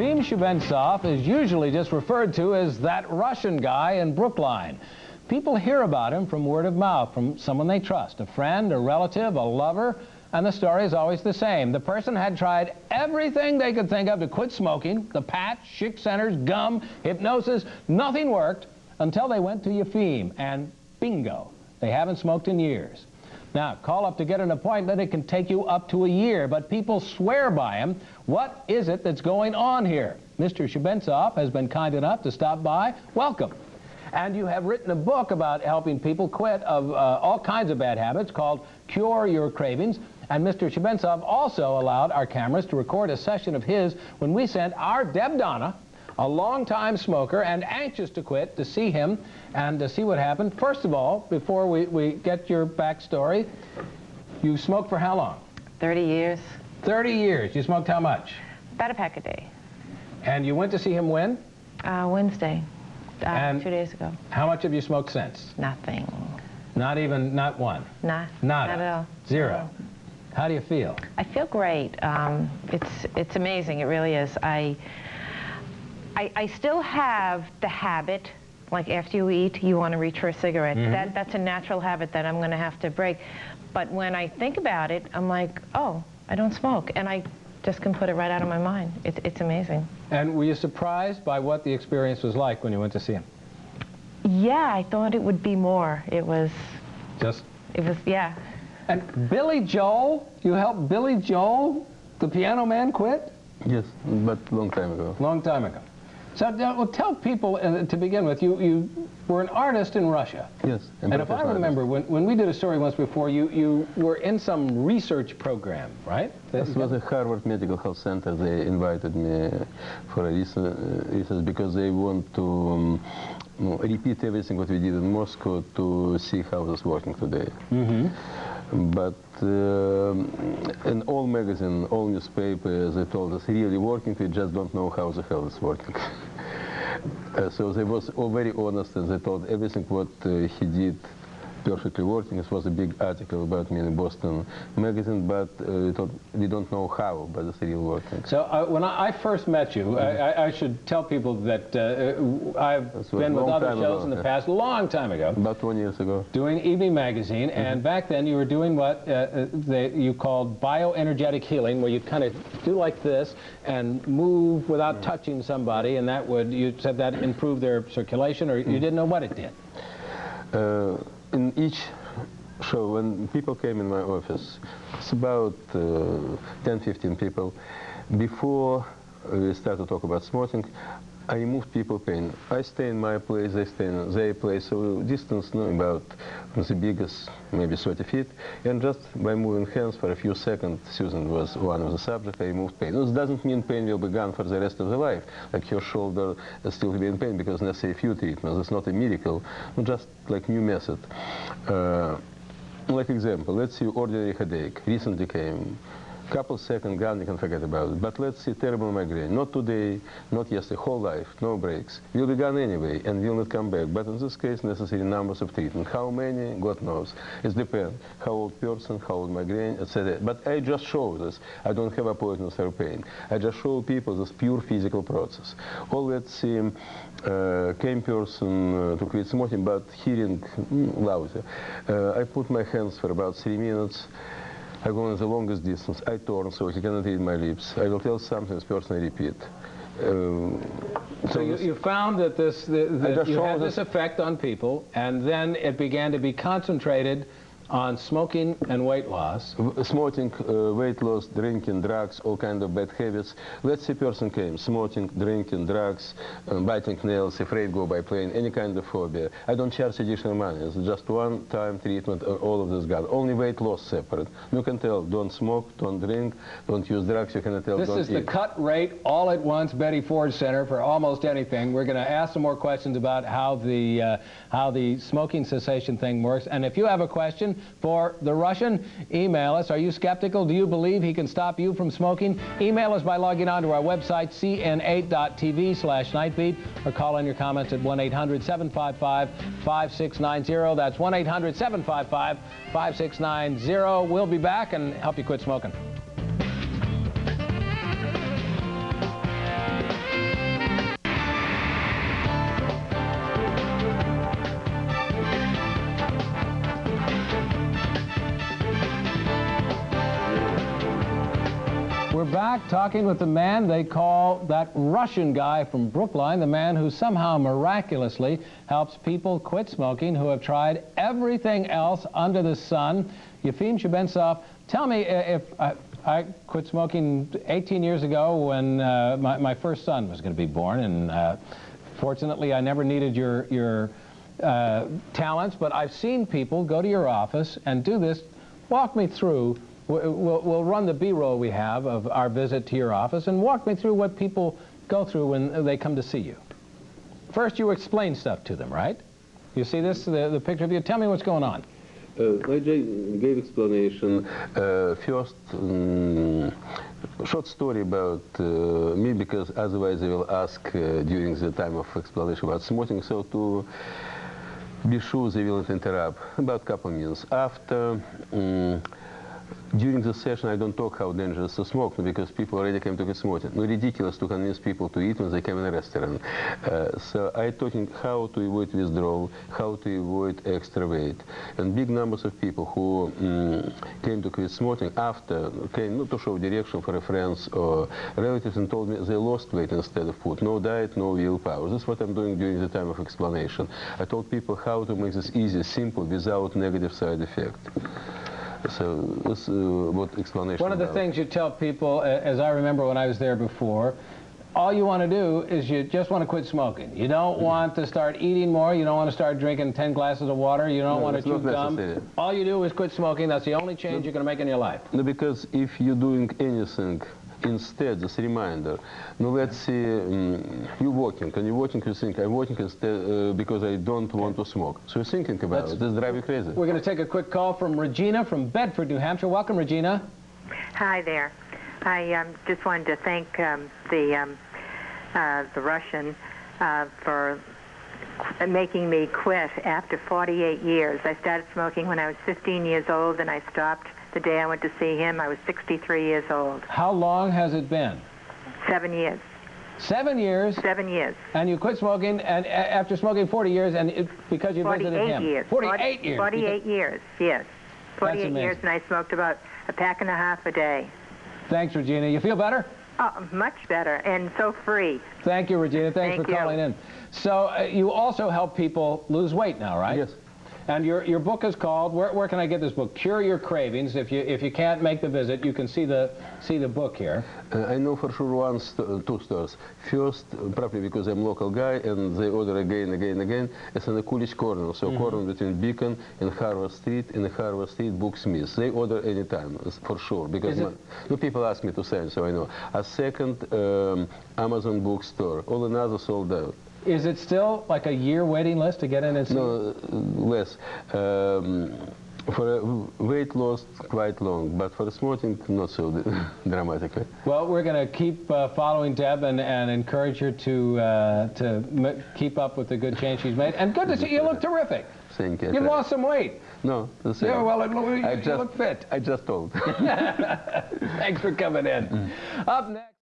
Yefim Shubentsov is usually just referred to as that Russian guy in Brookline. People hear about him from word of mouth, from someone they trust, a friend, a relative, a lover, and the story is always the same. The person had tried everything they could think of to quit smoking, the patch, Schick centers, gum, hypnosis, nothing worked until they went to Yefim, and bingo, they haven't smoked in years. Now, call up to get an appointment. It can take you up to a year, but people swear by him. What is it that's going on here? Mr. Shubentsov has been kind enough to stop by. Welcome. And you have written a book about helping people quit of uh, all kinds of bad habits called Cure Your Cravings. And Mr. Shubentsov also allowed our cameras to record a session of his when we sent our Deb Donna, a longtime smoker and anxious to quit, to see him and to see what happened. First of all, before we, we get your backstory, you smoked for how long? 30 years. 30 years. You smoked how much? About a pack a day. And you went to see him when? Uh, Wednesday. Uh, two days ago. How much have you smoked since? Nothing. Not even, not one? Nah. Nada. Not at all. Zero. How do you feel? I feel great. Um, it's it's amazing. It really is. I, I I still have the habit. Like after you eat, you want to reach for a cigarette. Mm-hmm. That that's a natural habit that I'm going to have to break. But when I think about it, I'm like, oh, I don't smoke, and I just can put it right out of my mind. It, it's amazing. And were you surprised by what the experience was like when you went to see him? Yeah, I thought it would be more. It was Just it was yeah. And Billy Joel, you helped Billy Joel, the piano man, quit? Yes, but long time ago. Long time ago. So uh, well, tell people, uh, to begin with, you, you were an artist in Russia. Yes. And if I remember, when, when we did a story once before, you, you were in some research program, right? This was a Harvard Medical Health Center. They invited me for a research, uh, research because they want to um, repeat everything what we did in Moscow to see how it's working today. But um, in all magazines, all newspapers, they told us really working, we just don't know how the hell it's working. So they was all very honest and they told everything what uh, he did perfectly working. It was a big article about me in Boston magazine, but uh, we, thought, we don't know how, but it's real working. So uh, when I, I first met you, I, I- I should tell people that uh, I've That's been with other shows ago, in the yeah. past, a long time ago, About 20 years ago. doing Evening Magazine, Mm-hmm. and back then you were doing what uh, uh, they, you called bioenergetic healing, where you kind of do like this and move without Mm-hmm. touching somebody, and that would, you said that improved their circulation, or Mm-hmm. you didn't know what it did. In each show, when people came in my office, it's about uh, 10, 15 people, before we start to talk about smoking, I removed people pain. I stay in my place, they stay in their place, so distance no, about the biggest, maybe 30 feet, and just by moving hands for a few seconds, Susan was one of the subjects, I removed pain. This doesn't mean pain will be gone for the rest of the life, like your shoulder still be in pain because necessary few treatments. It's not a miracle, just like new method. Uh, like example, let's see ordinary headache, recently came, couple seconds gone, you can forget about it. But let's see terrible migraine, not today, not yesterday, whole life, no breaks. Will be gone anyway and will not come back. But in this case, necessary numbers of treatment. How many, God knows. It depends. How old person, how old migraine, etc. But I just show this. I don't have a appointments for pain. I just show people this pure physical process. Or let's see, uh, came person uh, to quit smoking, but hearing mm, lousy. Uh, I put my hands for about three minutes. I go on the longest distance. I turn so he cannot read my lips. I will tell something, this person I repeat. Um, So you, you found that this that, that you had this- this effect on people, and then it began to be concentrated on smoking and weight loss. Smoking, uh, weight loss, drinking, drugs, all kind of bad habits. Let's say person came, smoking, drinking, drugs, um, biting nails, afraid go by plane, any kind of phobia. I don't charge additional money. It's just one-time treatment, uh, all of this gone. Only weight loss separate. You can tell, don't smoke, don't drink, don't use drugs. You can tell, This is the cut rate all at once Betty Ford Center for almost anything. We're going to ask some more questions about how the uh, how the smoking cessation thing works. And if you have a for the Russian, email us. Are you skeptical? Do you believe he can stop you from smoking? Email us by logging on to our website cn8.tv slash nightbeat or call in your comments at 1-800-755-5690. That's 1-800-755-5690. We'll be back and help you quit smoking. Back talking with the man they call that Russian guy from Brookline, the man who somehow miraculously helps people quit smoking who have tried everything else under the sun. Yefim Shubentsov, tell me if I, I quit smoking 18 years ago when uh, my, my, first son was going to be born, and uh, fortunately I never needed your, your uh, talents, but I've seen people go to your office and do this. Walk me through We'll, we'll run the B-roll we have of our visit to your office and walk me through what people go through when they come to see you. First, you explain stuff to them, right? You see this, the, the picture of you? Tell me what's going on. Uh, I gave explanation. Uh, first, um, short story about uh, me, because otherwise they will ask uh, during the time of explanation about smoking. So to be sure they will not interrupt, about a couple minutes. After, um, during the session, I don't talk how dangerous to smoke because people already came to get smoking. No, ridiculous to convince people to eat when they come in a restaurant. Uh, so I talking how to avoid withdrawal, how to avoid extra weight. And big numbers of people who um, came to quit smoking after came not to show direction for a friends or relatives and told me they lost weight instead of food. No diet, no willpower. This is what I'm doing during the time of explanation. I told people how to make this easy, simple, without negative side effect. So this uh, what explanation. One of the things you tell people, as I remember when I was there before, all you want to do is you just want to quit smoking. You don't mm-hmm. want to start eating more. You don't want to start drinking 10 glasses of water. You don't no, want to chew gum. All you do is quit smoking. That's the only change no. you're going to make in your life. No, because if you're doing anything instead, as a reminder, now let's say um, you're walking, and you're walking, you think, I'm walking instead uh, because I don't want to smoke. So you're thinking about let's, it. This drive you crazy. We're going to take a quick call from Regina from Bedford, New Hampshire. Welcome, Regina. Hi there. I um, just wanted to thank um, the um, uh, the Russian uh, for making me quit after 48 years. I started smoking when I was 15 years old, and I stopped the day I went to see him. I was 63 years old. How long has it been? Seven years. Seven years? Seven years. And you quit smoking and after smoking 40 years and it, because you visited him? Years. 48 40, years. 48 years, yes. 48 years and I smoked about a pack and a half a day. Thanks, Regina. You feel better? Oh, much better and so free. Thank you, Regina. Thanks Thank for calling in. So uh, you also help people lose weight now, right? Yes. And your, your book is called, where, where can I get this book? Cure Your Cravings. If you, if you can't make the visit, you can see the, see the book here. Uh, I know for sure one, st uh, two stores. First, uh, probably because I'm local guy, and they order again, again, again. It's in the Coolidge corner, so mm -hmm. corner between Beacon and Harvard Street, and Harvard Street Booksmith. They order anytime, for sure, because my, no people ask me to send, so I know. A second, um, Amazon bookstore. All another sold out. Is it still like a year waiting list to get in and see? No, less. Um, for weight loss, quite long, but for smoking, not so dramatically. Well, we're going to keep uh, following Deb and, and encourage her to uh, to keep up with the good change she's made. And good to see you. look terrific. Thank you. You lost some weight. No, the same. Yeah, well, it, you, I just, look fit. I just told. Thanks for coming in. Mm. Up next.